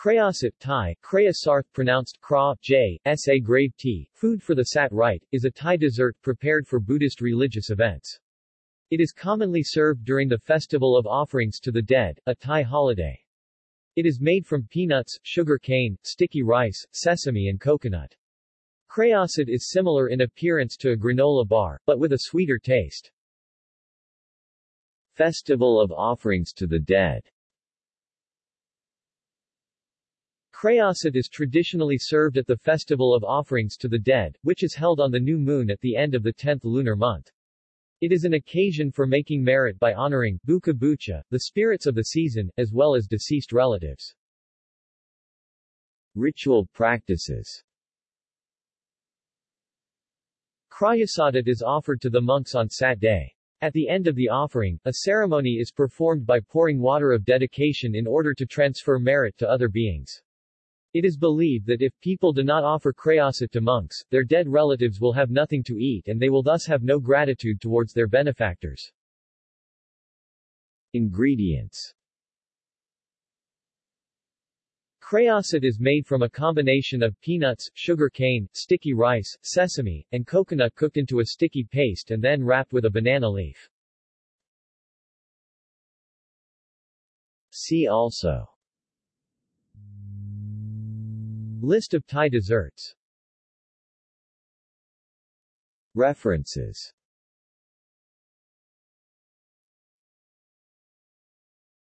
Krayasat Thai, Kraya Sarth pronounced Kra, J, S.A. grave tea, food for the Sat Rite, is a Thai dessert prepared for Buddhist religious events. It is commonly served during the Festival of Offerings to the Dead, a Thai holiday. It is made from peanuts, sugar cane, sticky rice, sesame and coconut. Krayasat is similar in appearance to a granola bar, but with a sweeter taste. Festival of Offerings to the Dead Krayasat is traditionally served at the Festival of Offerings to the Dead, which is held on the new moon at the end of the 10th lunar month. It is an occasion for making merit by honoring buka bucha, the spirits of the season, as well as deceased relatives. Ritual practices Krayasat is offered to the monks on Sat day. At the end of the offering, a ceremony is performed by pouring water of dedication in order to transfer merit to other beings. It is believed that if people do not offer krayasat to monks, their dead relatives will have nothing to eat and they will thus have no gratitude towards their benefactors. Ingredients Krayasat is made from a combination of peanuts, sugar cane, sticky rice, sesame, and coconut cooked into a sticky paste and then wrapped with a banana leaf. See also List of Thai desserts. References